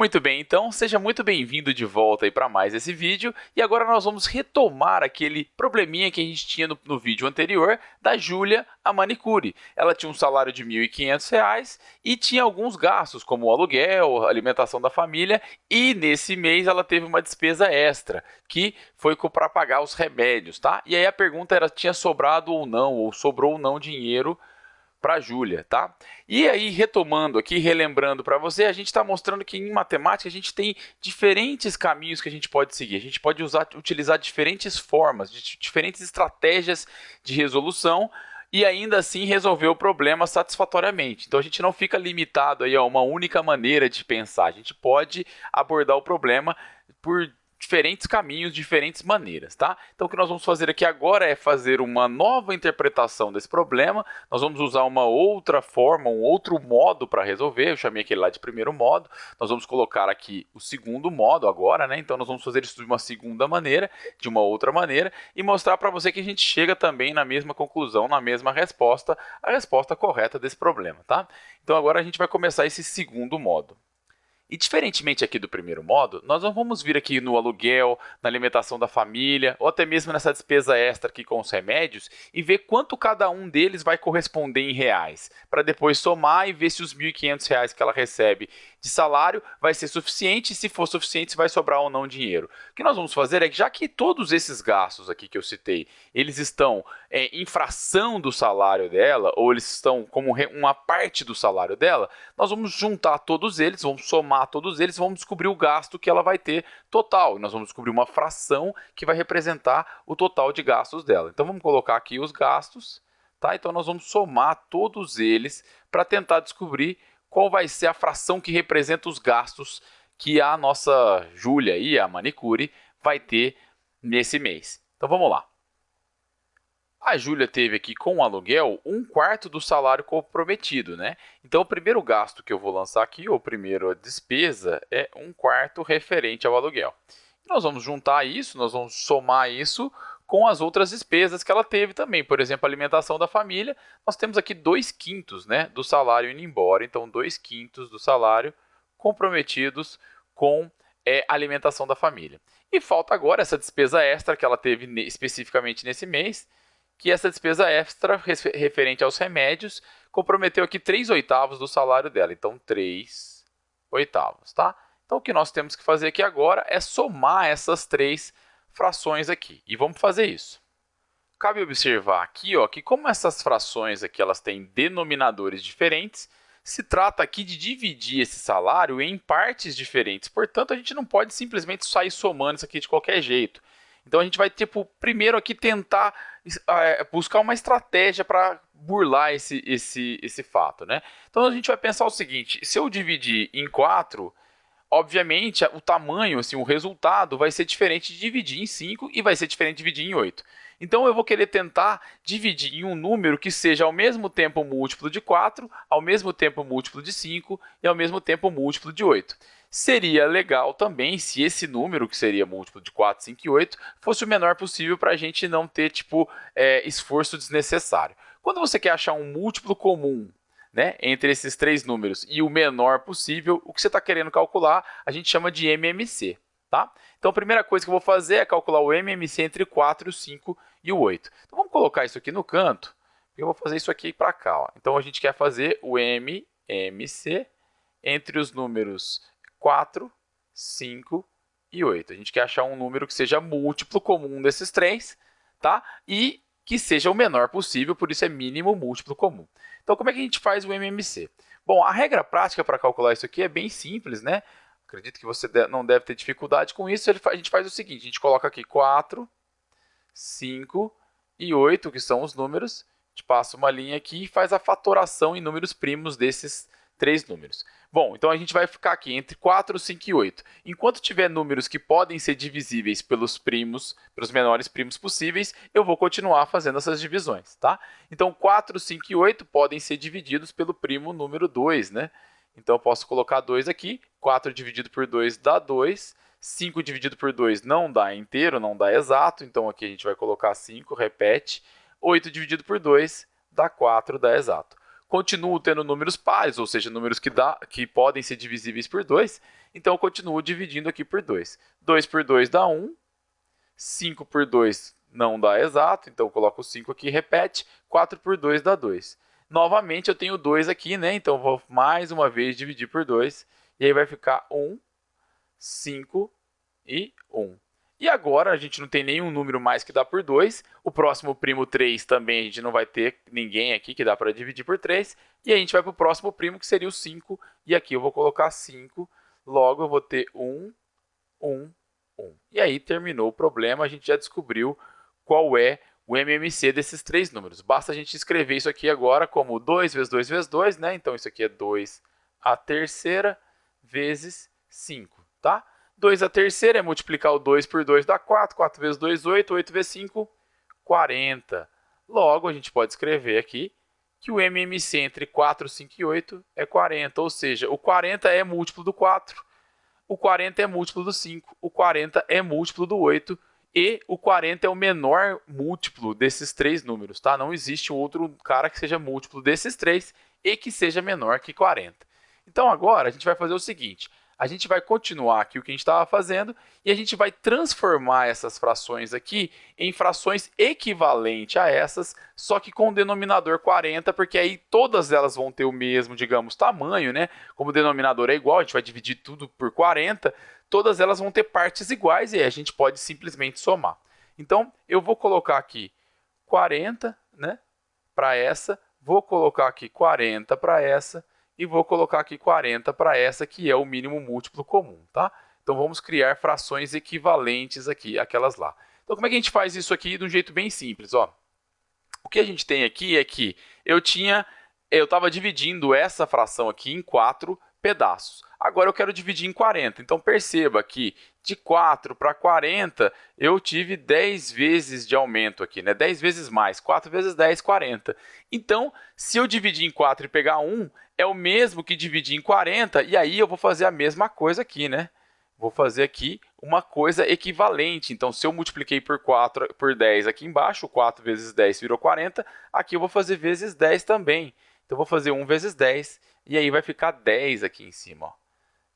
Muito bem, então seja muito bem-vindo de volta aí para mais esse vídeo e agora nós vamos retomar aquele probleminha que a gente tinha no, no vídeo anterior da Júlia, a manicure. Ela tinha um salário de R$ 1.500 e tinha alguns gastos como o aluguel, alimentação da família e nesse mês ela teve uma despesa extra que foi para pagar os remédios, tá? E aí a pergunta era tinha sobrado ou não, ou sobrou ou não dinheiro para a Júlia, tá? E aí, retomando aqui, relembrando para você, a gente está mostrando que em matemática a gente tem diferentes caminhos que a gente pode seguir. A gente pode usar, utilizar diferentes formas, diferentes estratégias de resolução e ainda assim resolver o problema satisfatoriamente. Então a gente não fica limitado aí a uma única maneira de pensar. A gente pode abordar o problema por diferentes caminhos, diferentes maneiras, tá? Então o que nós vamos fazer aqui agora é fazer uma nova interpretação desse problema, nós vamos usar uma outra forma, um outro modo para resolver, eu chamei aquele lá de primeiro modo, nós vamos colocar aqui o segundo modo agora, né? Então nós vamos fazer isso de uma segunda maneira, de uma outra maneira, e mostrar para você que a gente chega também na mesma conclusão, na mesma resposta, a resposta correta desse problema, tá? Então agora a gente vai começar esse segundo modo. E diferentemente aqui do primeiro modo, nós não vamos vir aqui no aluguel, na alimentação da família, ou até mesmo nessa despesa extra aqui com os remédios e ver quanto cada um deles vai corresponder em reais, para depois somar e ver se os R$ 1.500 que ela recebe de salário vai ser suficiente e se for suficiente se vai sobrar ou não dinheiro. O que nós vamos fazer é que já que todos esses gastos aqui que eu citei, eles estão é, em fração do salário dela, ou eles estão como uma parte do salário dela, nós vamos juntar todos eles, vamos somar todos eles, vamos descobrir o gasto que ela vai ter total. Nós vamos descobrir uma fração que vai representar o total de gastos dela. Então vamos colocar aqui os gastos, tá? Então nós vamos somar todos eles para tentar descobrir qual vai ser a fração que representa os gastos que a nossa Júlia e a manicure vai ter nesse mês. Então vamos lá. A Júlia teve aqui com o aluguel um quarto do salário comprometido, né? Então o primeiro gasto que eu vou lançar aqui, ou primeiro a despesa, é um quarto referente ao aluguel. Nós vamos juntar isso, nós vamos somar isso com as outras despesas que ela teve também. Por exemplo, a alimentação da família, nós temos aqui dois quintos né, do salário indo embora. Então, dois quintos do salário comprometidos com é, a alimentação da família. E falta agora essa despesa extra que ela teve especificamente nesse mês, que essa despesa extra referente aos remédios comprometeu aqui 3 oitavos do salário dela. Então, 3 oitavos, tá? Então, o que nós temos que fazer aqui agora é somar essas três frações aqui. E vamos fazer isso. Cabe observar aqui ó, que como essas frações aqui elas têm denominadores diferentes, se trata aqui de dividir esse salário em partes diferentes. Portanto, a gente não pode simplesmente sair somando isso aqui de qualquer jeito. Então, a gente vai, tipo, primeiro aqui tentar é, buscar uma estratégia para burlar esse, esse, esse fato. Né? Então, a gente vai pensar o seguinte, se eu dividir em 4, obviamente, o tamanho, assim, o resultado vai ser diferente de dividir em 5 e vai ser diferente de dividir em 8. Então, eu vou querer tentar dividir em um número que seja ao mesmo tempo múltiplo de 4, ao mesmo tempo múltiplo de 5 e ao mesmo tempo múltiplo de 8. Seria legal também se esse número, que seria múltiplo de 4, 5 e 8, fosse o menor possível para a gente não ter tipo, é, esforço desnecessário. Quando você quer achar um múltiplo comum né, entre esses três números e o menor possível, o que você está querendo calcular, a gente chama de MMC. Tá? Então, a primeira coisa que eu vou fazer é calcular o MMC entre 4, o 5 e o 8. Então, vamos colocar isso aqui no canto, eu vou fazer isso aqui para cá. Ó. Então, a gente quer fazer o MMC entre os números 4, 5 e 8. A gente quer achar um número que seja múltiplo comum desses três, tá? E que seja o menor possível, por isso é mínimo múltiplo comum. Então, como é que a gente faz o MMC? Bom, a regra prática para calcular isso aqui é bem simples, né? Acredito que você não deve ter dificuldade com isso. A gente faz o seguinte, a gente coloca aqui 4, 5 e 8, que são os números. A gente passa uma linha aqui e faz a fatoração em números primos desses três números. Bom, então a gente vai ficar aqui entre 4, 5 e 8. Enquanto tiver números que podem ser divisíveis pelos primos, pelos menores primos possíveis, eu vou continuar fazendo essas divisões, tá? Então 4, 5 e 8 podem ser divididos pelo primo número 2, né? Então eu posso colocar 2 aqui, 4 dividido por 2 dá 2, 5 dividido por 2 não dá inteiro, não dá exato, então aqui a gente vai colocar 5, repete, 8 dividido por 2 dá 4, dá exato. Continuo tendo números pares, ou seja, números que, dá, que podem ser divisíveis por 2, então eu continuo dividindo aqui por 2. 2 por 2 dá 1, 5 por 2 não dá exato, então eu coloco 5 aqui, repete, 4 por 2 dá 2. Novamente eu tenho 2 aqui, né? então eu vou mais uma vez dividir por 2, e aí vai ficar 1, 5 e 1. E agora a gente não tem nenhum número mais que dá por 2. O próximo primo 3 também a gente não vai ter ninguém aqui que dá para dividir por 3. E a gente vai para o próximo primo que seria o 5. E aqui eu vou colocar 5. Logo eu vou ter 1, 1, 1. E aí terminou o problema. A gente já descobriu qual é o MMC desses três números. Basta a gente escrever isso aqui agora como 2 vezes 2 vezes 2. Né? Então isso aqui é 2 a terceira vezes 5. Tá? 2 a terceira é multiplicar o 2 por 2 dá 4. 4 vezes 2, 8. 8 vezes 5, 40. Logo, a gente pode escrever aqui que o MMC entre 4, 5 e 8 é 40. Ou seja, o 40 é múltiplo do 4, o 40 é múltiplo do 5, o 40 é múltiplo do 8 e o 40 é o menor múltiplo desses três números. Tá? Não existe outro cara que seja múltiplo desses três e que seja menor que 40. Então, agora, a gente vai fazer o seguinte a gente vai continuar aqui o que a gente estava fazendo e a gente vai transformar essas frações aqui em frações equivalentes a essas, só que com o denominador 40, porque aí todas elas vão ter o mesmo, digamos, tamanho, né? Como o denominador é igual, a gente vai dividir tudo por 40, todas elas vão ter partes iguais e aí a gente pode simplesmente somar. Então, eu vou colocar aqui 40, né, para essa, vou colocar aqui 40 para essa, e vou colocar aqui 40 para essa que é o mínimo múltiplo comum, tá? Então vamos criar frações equivalentes aqui, aquelas lá. Então como é que a gente faz isso aqui de um jeito bem simples, ó? O que a gente tem aqui é que eu tinha, eu estava dividindo essa fração aqui em quatro pedaços. Agora eu quero dividir em 40. Então perceba que de 4 para 40 eu tive 10 vezes de aumento aqui, né? 10 vezes mais. 4 vezes 10, 40. Então, se eu dividir em 4 e pegar 1, é o mesmo que dividir em 40, e aí eu vou fazer a mesma coisa aqui, né? Vou fazer aqui uma coisa equivalente. Então, se eu multipliquei por 4 por 10 aqui embaixo, 4 vezes 10 virou 40, aqui eu vou fazer vezes 10 também. Então, eu vou fazer 1 vezes 10, e aí vai ficar 10 aqui em cima, ó.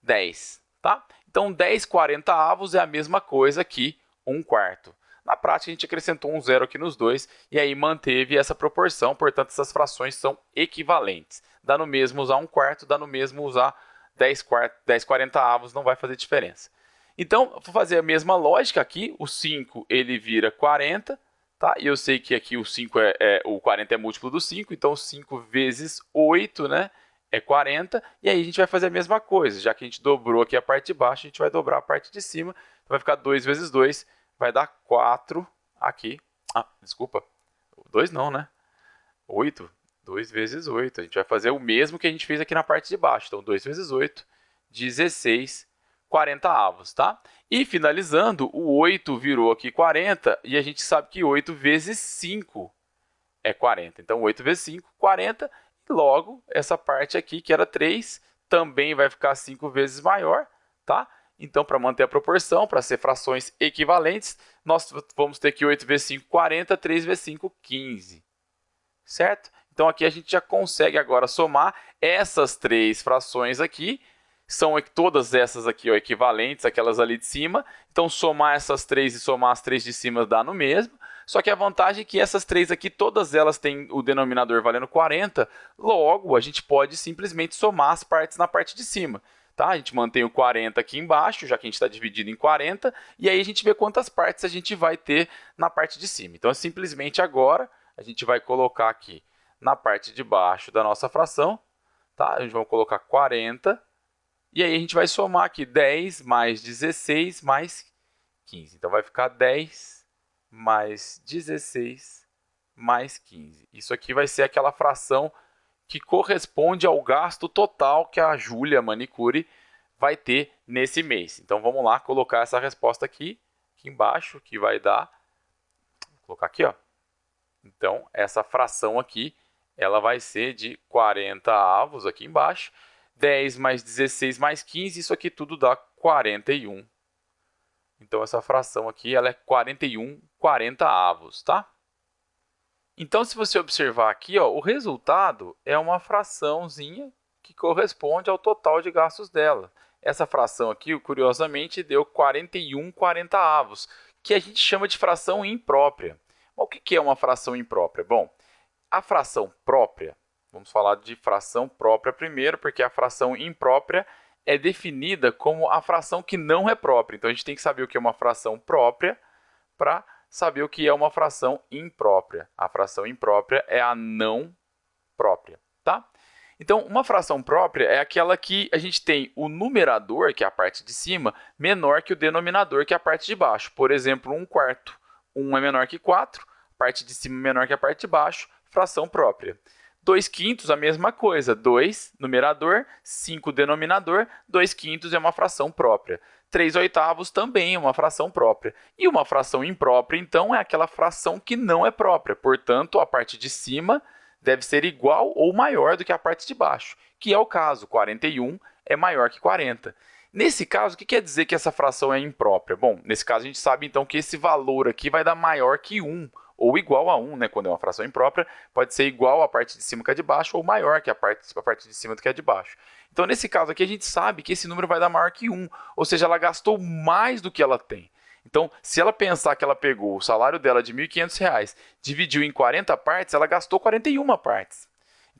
10, tá? Então, 10 40 avos é a mesma coisa que 1 quarto. Na prática, a gente acrescentou um zero aqui nos dois e aí manteve essa proporção, portanto, essas frações são equivalentes. Dá no mesmo usar 1 quarto, dá no mesmo usar 10, quarto, 10 40 avos, não vai fazer diferença. Então, vou fazer a mesma lógica aqui, o 5 ele vira 40, tá? E eu sei que aqui o 5 é, é, o 40 é múltiplo do 5, então 5 vezes 8, né? É 40, e aí a gente vai fazer a mesma coisa, já que a gente dobrou aqui a parte de baixo, a gente vai dobrar a parte de cima, então vai ficar 2 vezes 2, vai dar 4 aqui, ah, desculpa, 2 não, né? 8, 2 vezes 8, a gente vai fazer o mesmo que a gente fez aqui na parte de baixo, então 2 vezes 8, 16, 40 avos, tá? E finalizando, o 8 virou aqui 40, e a gente sabe que 8 vezes 5 é 40. Então, 8 vezes 5, 40, Logo, essa parte aqui, que era 3, também vai ficar 5 vezes maior, tá? Então, para manter a proporção, para ser frações equivalentes, nós vamos ter que 8 vezes 5, 40, 3 vezes 5, 15. Certo? Então, aqui a gente já consegue agora somar essas três frações aqui, são todas essas aqui ó, equivalentes, aquelas ali de cima. Então, somar essas três e somar as três de cima dá no mesmo. Só que a vantagem é que essas três aqui, todas elas têm o denominador valendo 40, logo a gente pode simplesmente somar as partes na parte de cima. Tá? A gente mantém o 40 aqui embaixo, já que a gente está dividido em 40, e aí a gente vê quantas partes a gente vai ter na parte de cima. Então, simplesmente agora, a gente vai colocar aqui na parte de baixo da nossa fração, tá? a gente vai colocar 40, e aí a gente vai somar aqui 10 mais 16 mais 15. Então, vai ficar 10 mais 16 mais 15. Isso aqui vai ser aquela fração que corresponde ao gasto total que a Júlia Manicure vai ter nesse mês. Então vamos lá colocar essa resposta aqui, aqui embaixo, que vai dar, vou colocar aqui, ó. Então essa fração aqui, ela vai ser de 40 avos aqui embaixo, 10 mais 16 mais 15, isso aqui tudo dá 41 então, essa fração aqui ela é 41 40 avos, tá? Então, se você observar aqui, ó, o resultado é uma fraçãozinha que corresponde ao total de gastos dela. Essa fração aqui, curiosamente, deu 41 avos, que a gente chama de fração imprópria. Mas o que é uma fração imprópria? Bom, a fração própria, vamos falar de fração própria primeiro, porque a fração imprópria é definida como a fração que não é própria. Então, a gente tem que saber o que é uma fração própria para saber o que é uma fração imprópria. A fração imprópria é a não própria, tá? Então, uma fração própria é aquela que a gente tem o numerador, que é a parte de cima, menor que o denominador, que é a parte de baixo. Por exemplo, 1 quarto. 1 é menor que 4, parte de cima menor que a parte de baixo, fração própria. 2 quintos, a mesma coisa. 2, numerador, 5, denominador. 2 quintos é uma fração própria. 3 oitavos também é uma fração própria. E uma fração imprópria, então, é aquela fração que não é própria. Portanto, a parte de cima deve ser igual ou maior do que a parte de baixo, que é o caso, 41 é maior que 40. Nesse caso, o que quer dizer que essa fração é imprópria? Bom, nesse caso a gente sabe então que esse valor aqui vai dar maior que 1, ou igual a 1, né? quando é uma fração imprópria, pode ser igual à parte de cima que a de baixo, ou maior que a parte, a parte de cima do que a de baixo. Então, nesse caso aqui, a gente sabe que esse número vai dar maior que 1, ou seja, ela gastou mais do que ela tem. Então, se ela pensar que ela pegou o salário dela de R$ 1.500, dividiu em 40 partes, ela gastou 41 partes.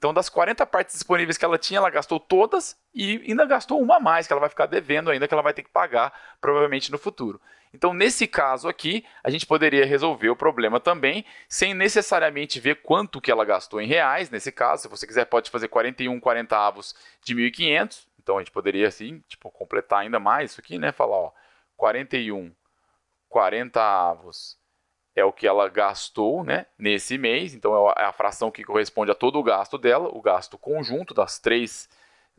Então, das 40 partes disponíveis que ela tinha, ela gastou todas e ainda gastou uma a mais, que ela vai ficar devendo ainda, que ela vai ter que pagar provavelmente no futuro. Então, nesse caso aqui, a gente poderia resolver o problema também, sem necessariamente ver quanto que ela gastou em reais, nesse caso, se você quiser pode fazer 41 40 avos de 1.500, então a gente poderia assim, tipo, completar ainda mais isso aqui, né, falar, ó, 41 40 avos é o que ela gastou né, nesse mês, então é, é a fração que corresponde a todo o gasto dela, o gasto conjunto das três,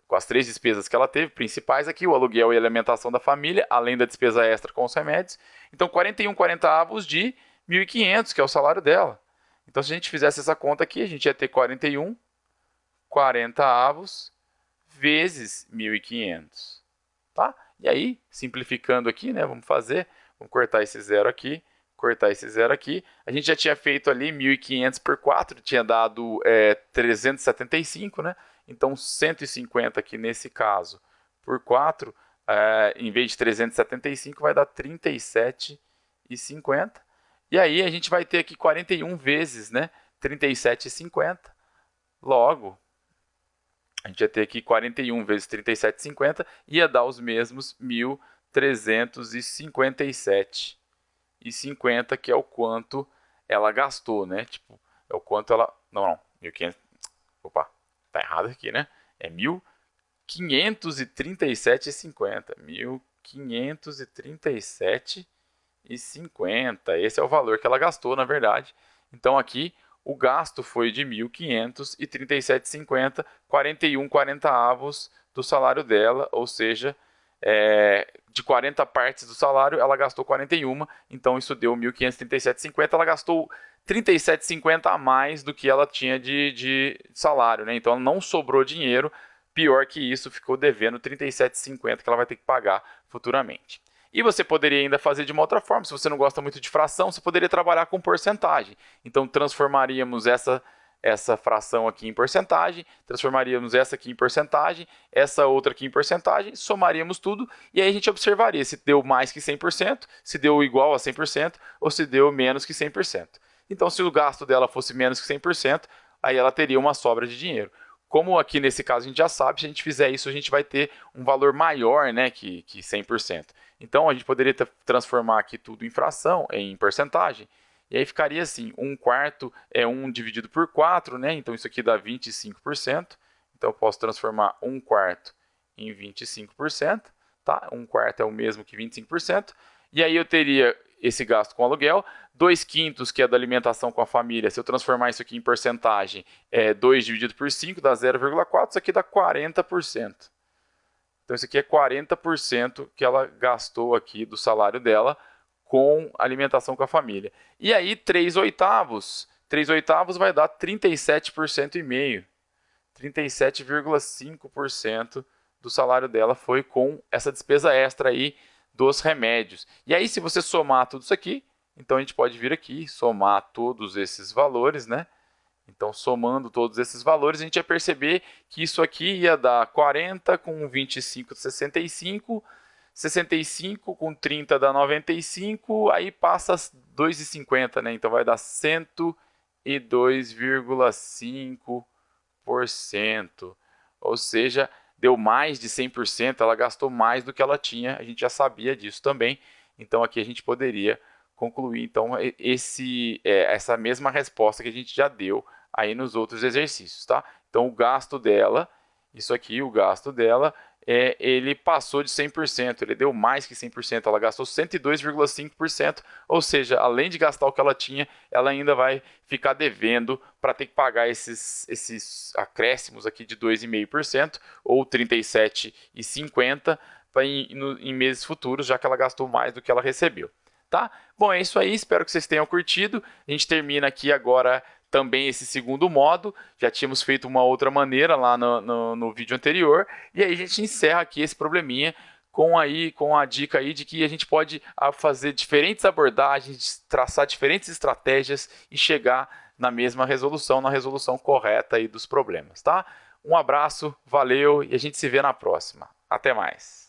com as três despesas que ela teve, principais aqui, o aluguel e alimentação da família, além da despesa extra com os remédios. Então, 41 40 avos de 1.500, que é o salário dela. Então, se a gente fizesse essa conta aqui, a gente ia ter 41 40 avos vezes 1.500. Tá? E aí, simplificando aqui, né, vamos fazer Vamos cortar esse zero aqui, cortar esse zero aqui. A gente já tinha feito ali 1.500 por 4, tinha dado é, 375, né? Então, 150 aqui nesse caso por 4, é, em vez de 375, vai dar 37,50. E aí a gente vai ter aqui 41 vezes, né? 37,50. Logo, a gente ia ter aqui 41 vezes 37,50, ia dar os mesmos 1.000 357 e 50, que é o quanto ela gastou, né? Tipo, é o quanto ela... Não, não, 1500... Opa, tá errado aqui, né? É 1537,50. 1537,50. Esse é o valor que ela gastou, na verdade. Então, aqui, o gasto foi de 1.537,50, 41 40 avos do salário dela, ou seja, é, de 40 partes do salário, ela gastou 41, então isso deu 1.537,50, ela gastou 37,50 a mais do que ela tinha de, de salário, né? Então ela não sobrou dinheiro, pior que isso, ficou devendo 37,50 que ela vai ter que pagar futuramente. E você poderia ainda fazer de uma outra forma, se você não gosta muito de fração, você poderia trabalhar com porcentagem. Então transformaríamos essa essa fração aqui em porcentagem, transformaríamos essa aqui em porcentagem, essa outra aqui em porcentagem, somaríamos tudo e aí a gente observaria se deu mais que 100%, se deu igual a 100% ou se deu menos que 100%. Então, se o gasto dela fosse menos que 100%, aí ela teria uma sobra de dinheiro. Como aqui nesse caso a gente já sabe, se a gente fizer isso, a gente vai ter um valor maior né, que, que 100%. Então, a gente poderia transformar aqui tudo em fração, em porcentagem, e aí ficaria assim, 1 quarto é 1 dividido por 4, né? Então isso aqui dá 25%. Então eu posso transformar 1 quarto em 25%, tá? 1 quarto é o mesmo que 25%. E aí eu teria esse gasto com aluguel, 2 quintos, que é da alimentação com a família, se eu transformar isso aqui em porcentagem, é 2 dividido por 5 dá 0,4, isso aqui dá 40%. Então isso aqui é 40% que ela gastou aqui do salário dela com alimentação com a família. E aí, 3 oitavos. 3 oitavos vai dar 37% e meio. 37,5% do salário dela foi com essa despesa extra aí dos remédios. E aí, se você somar tudo isso aqui, Então a gente pode vir aqui, somar todos esses valores, né? Então, somando todos esses valores, a gente ia perceber que isso aqui ia dar 40 com 25, 65, 65 com 30 dá 95, aí passa 2,50, né? Então vai dar 102,5%. Ou seja, deu mais de 100%, ela gastou mais do que ela tinha, a gente já sabia disso também. Então aqui a gente poderia concluir então esse, é, essa mesma resposta que a gente já deu aí nos outros exercícios, tá? Então o gasto dela, isso aqui, o gasto dela, é, ele passou de 100%, ele deu mais que 100%, ela gastou 102,5%, ou seja, além de gastar o que ela tinha, ela ainda vai ficar devendo para ter que pagar esses, esses acréscimos aqui de 2,5% ou 37,50% em, em meses futuros, já que ela gastou mais do que ela recebeu. Tá? Bom, é isso aí, espero que vocês tenham curtido. A gente termina aqui agora também esse segundo modo, já tínhamos feito uma outra maneira lá no, no, no vídeo anterior, e aí a gente encerra aqui esse probleminha com, aí, com a dica aí de que a gente pode ah, fazer diferentes abordagens, traçar diferentes estratégias e chegar na mesma resolução, na resolução correta aí dos problemas, tá? Um abraço, valeu e a gente se vê na próxima. Até mais!